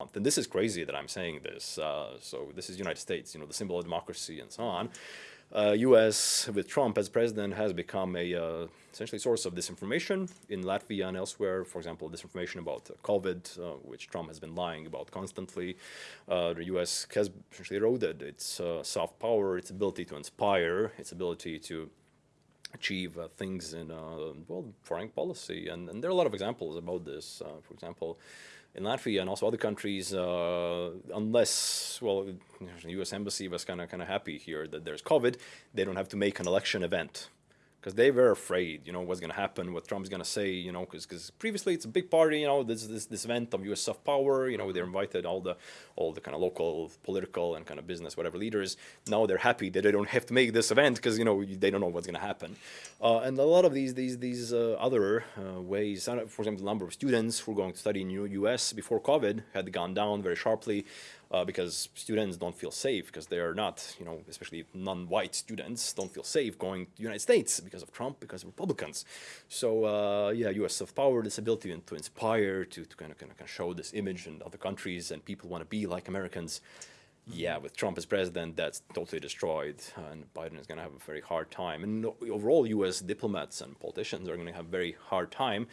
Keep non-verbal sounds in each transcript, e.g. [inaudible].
And this is crazy that I'm saying this. Uh, so this is United States, you know, the symbol of democracy and so on. Uh, U.S. with Trump as president has become a uh, essentially source of disinformation in Latvia and elsewhere. For example, disinformation about COVID, uh, which Trump has been lying about constantly. Uh, the U.S. has essentially eroded its uh, soft power, its ability to inspire, its ability to achieve uh, things in well foreign policy, and, and, there are a lot of examples about this. for example in Latvia and also other countries, uh, unless, well, the U.S. Embassy was kind of kind of happy here that there's COVID, they don't have to make an election event because they were afraid, you know, what's going to happen, what Trump's going to say, you know, because previously it's a big party, you know, this this this event of U.S. soft power, you know, they invited all the all the kind of local political and kind of business whatever leaders. Now they're happy that they don't have to make this event because you know they don't know what's going to happen, uh, and a lot of these these these uh, other uh, ways, for example, the number of students who are going to study in the U.S. before COVID had gone down very sharply uh, because students don't feel safe because they are not, you know, especially non-white students don't feel safe going to the United States because of Trump, because of Republicans. So uh, yeah, U.S. soft power, this ability to inspire, to, to kind, of, kind of show this image in other countries and people want to be like Americans yeah, with Trump as president, that's totally destroyed, and Biden is going to have a very hard time. And overall, U.S. diplomats and politicians are going to have a very hard time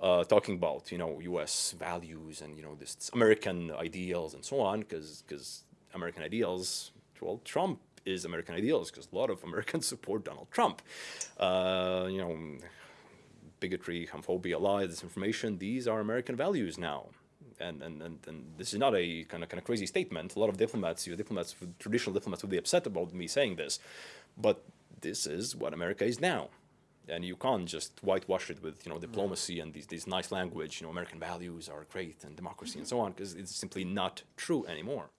uh, talking about, you know, U.S. values and you know this American ideals and so on, because because American ideals, well, Trump is American ideals because a lot of Americans [laughs] support Donald Trump. Uh, you know, bigotry, homophobia, lies, disinformation, these are American values now and, and, and, and, this is not a kind of kind of crazy statement. A lot of diplomats, your diplomats, traditional diplomats would be upset about me saying this, but this is what America is now. And you can't just whitewash it with, you know, diplomacy and these, these nice language, you know, American values are great and democracy and so on, because it's simply not true anymore.